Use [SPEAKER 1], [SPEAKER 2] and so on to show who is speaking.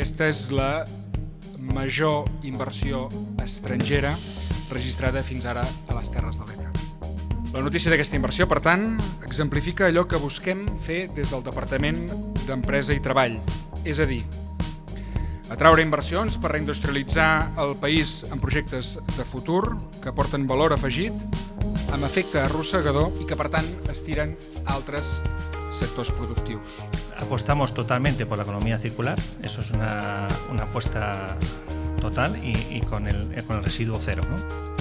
[SPEAKER 1] Aquesta és la major inversió estrangera registrada fins ara a les Terres de l'Ebre. La notícia d'aquesta inversió, per tant, exemplifica allò que busquem fer des del Departament d'Empresa i Treball, és a dir, atraure inversions per reindustrialitzar el país en projectes de futur que porten valor afegit, amb efecte arrossegador i que, per tant, estiren altres sectors productius.
[SPEAKER 2] Apostamos totalmente por la economía circular, eso es una, una apuesta total y, y con, el, con el residuo cero. ¿no?